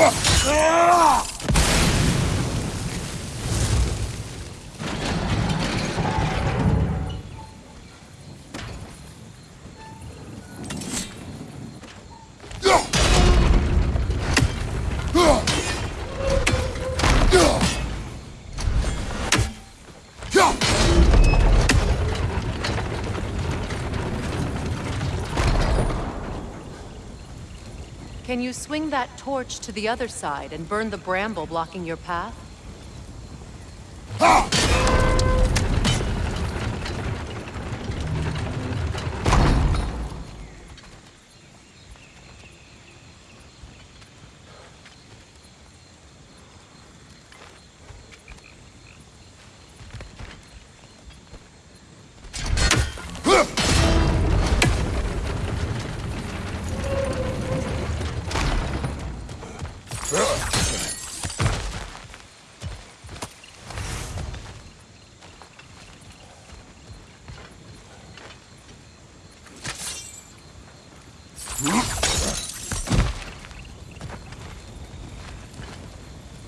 我啊！Can you swing that torch to the other side and burn the bramble blocking your path?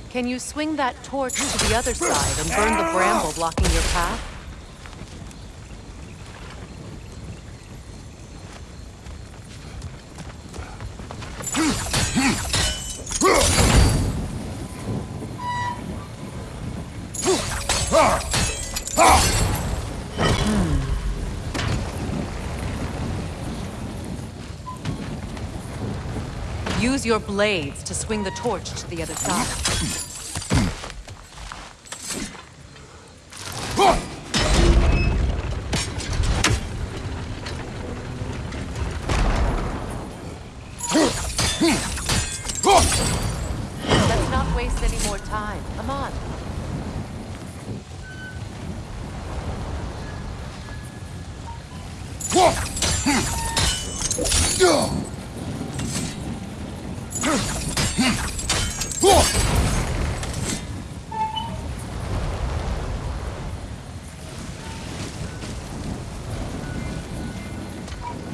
Can you swing that torch to the other side and burn the bramble blocking your path? Use your blades to swing the torch to the other side.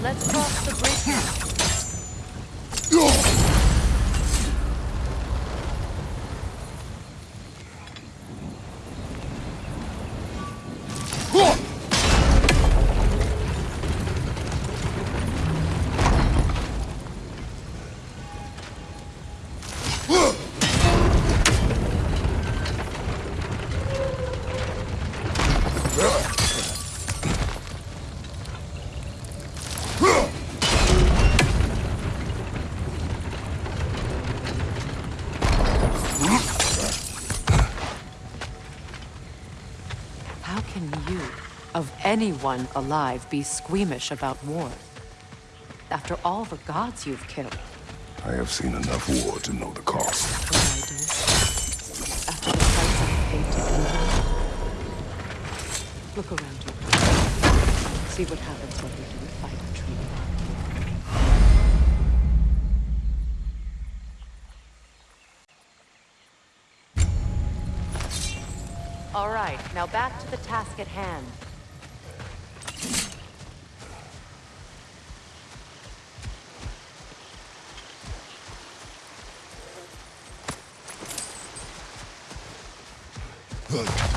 Let's cross the bridge now. Of anyone alive, be squeamish about war? After all the gods you've killed, I have seen enough war to know the cost. what I do. After the price I've paid to you. Look around you. See what happens when we do fight a tree. All right, now back to the task at hand. good.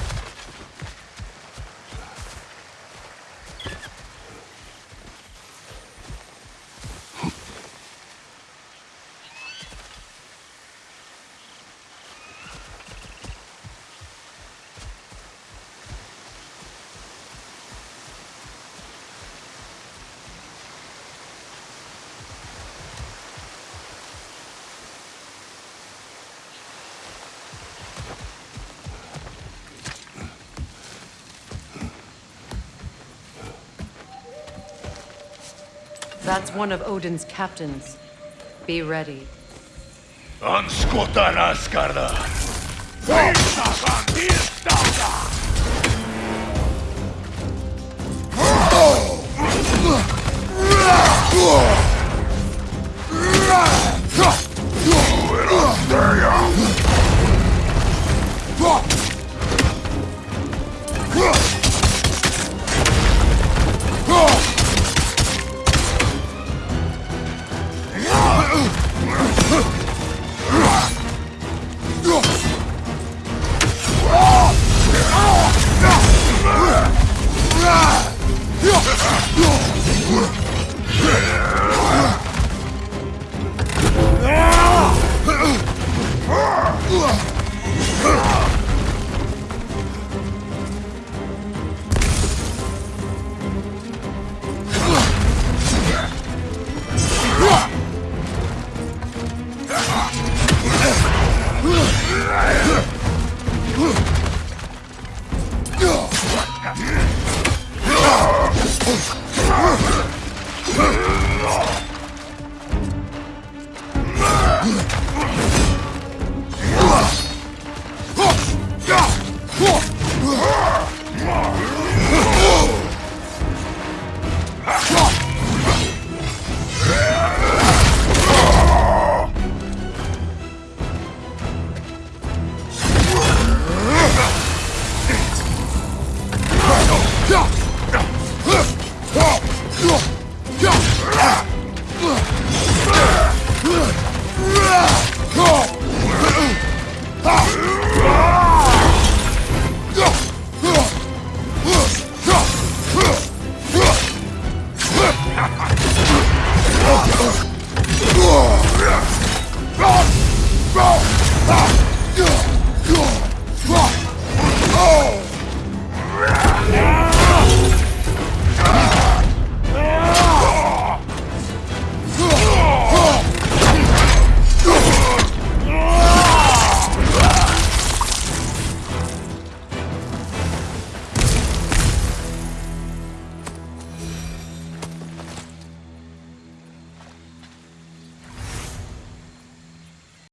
That's one of Odin's captains. Be ready. Anskotan Asgarda! Ugh!